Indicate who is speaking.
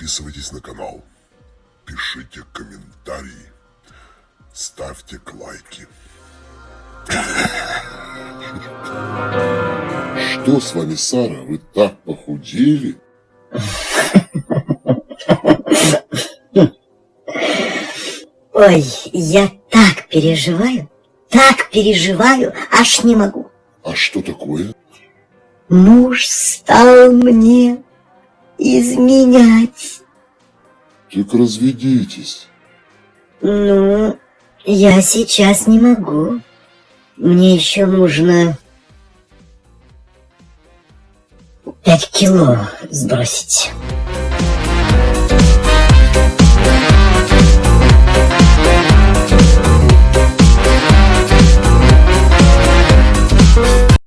Speaker 1: Подписывайтесь на канал, пишите комментарии, ставьте лайки. Что с вами, Сара? Вы так похудели?
Speaker 2: Ой, я так переживаю, так переживаю, аж не могу.
Speaker 1: А что такое?
Speaker 2: Муж стал мне изменять.
Speaker 1: Так разведитесь.
Speaker 2: Ну, я сейчас не могу. Мне еще нужно пять кило сбросить.